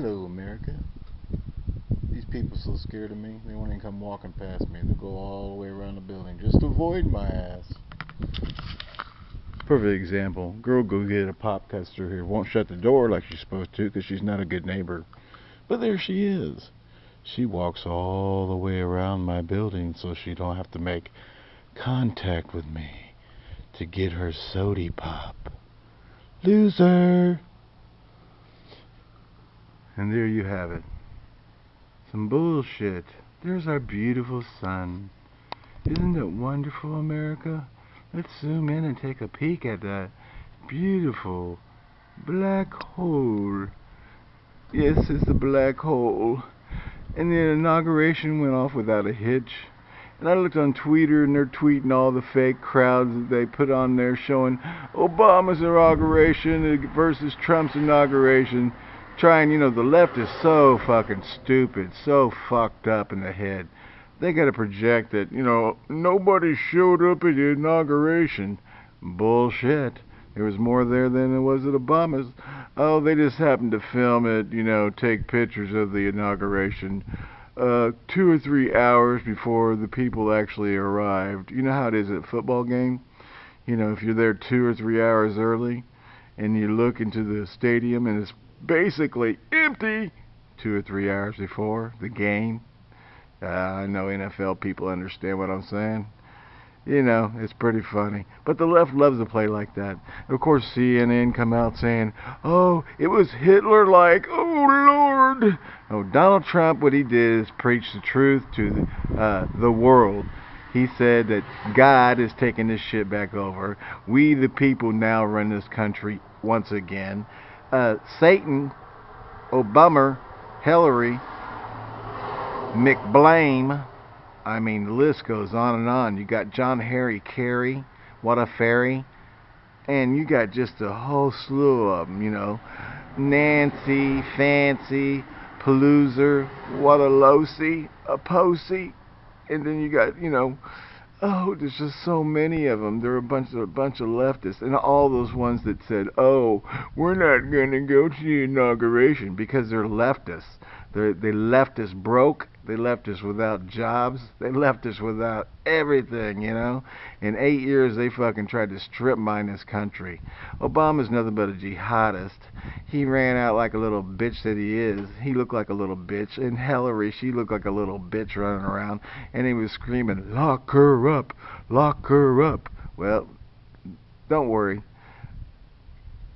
Hello, America. These people so scared of me, they won't even come walking past me. They'll go all the way around the building just to avoid my ass. Perfect example. Girl go get a pop tester here. Won't shut the door like she's supposed to because she's not a good neighbor. But there she is. She walks all the way around my building so she don't have to make contact with me to get her sody pop. Loser! And there you have it. Some bullshit. There's our beautiful sun. Isn't it wonderful, America? Let's zoom in and take a peek at that beautiful black hole. Yes, it's a black hole. And the inauguration went off without a hitch. And I looked on Twitter and they're tweeting all the fake crowds that they put on there showing Obama's inauguration versus Trump's inauguration trying, you know, the left is so fucking stupid, so fucked up in the head. They got to project that, you know, nobody showed up at the inauguration. Bullshit. There was more there than there was at Obama's. Oh, they just happened to film it, you know, take pictures of the inauguration uh, two or three hours before the people actually arrived. You know how it is at a football game? You know, if you're there two or three hours early and you look into the stadium and it's basically empty two or three hours before the game. Uh, I know NFL people understand what I'm saying. You know, it's pretty funny. But the left loves to play like that. Of course, CNN come out saying, oh, it was Hitler-like. Oh, Lord. Oh, Donald Trump, what he did is preach the truth to the, uh, the world. He said that God is taking this shit back over. We, the people, now run this country once again uh, Satan, Obama, Hillary, McBlame. I mean, the list goes on and on. You got John Harry Kerry, what a fairy, and you got just a whole slew of them. You know, Nancy, Fancy, Paloozer, what a lousy, a posy, and then you got you know oh, there's just so many of them. There are a bunch of a bunch of leftists, and all those ones that said, oh, we're not going to go to the inauguration because they're leftists. They're, they left us broke. They left us without jobs. They left us without everything, you know. In eight years, they fucking tried to strip mine this country. Obama's nothing but a jihadist. He ran out like a little bitch that he is. He looked like a little bitch. And Hillary, she looked like a little bitch running around. And he was screaming, lock her up, lock her up. Well, don't worry.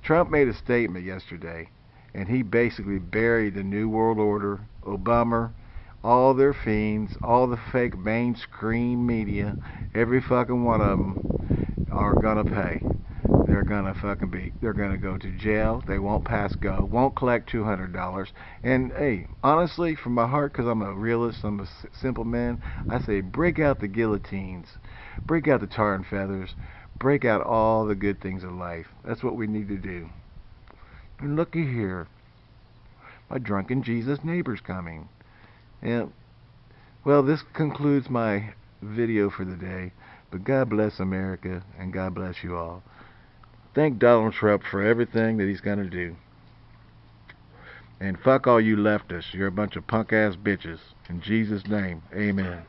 Trump made a statement yesterday and he basically buried the New World Order, Obama, all their fiends, all the fake mainstream media, every fucking one of them are gonna pay. They're gonna fucking be, they're gonna go to jail. They won't pass go, won't collect $200. And hey, honestly, from my heart, because I'm a realist, I'm a simple man, I say break out the guillotines, break out the tar and feathers, break out all the good things of life. That's what we need to do. And looky here. My drunken Jesus neighbor's coming. And, well, this concludes my video for the day. But God bless America, and God bless you all. Thank Donald Trump for everything that he's going to do. And fuck all you leftists. You're a bunch of punk-ass bitches. In Jesus' name, amen.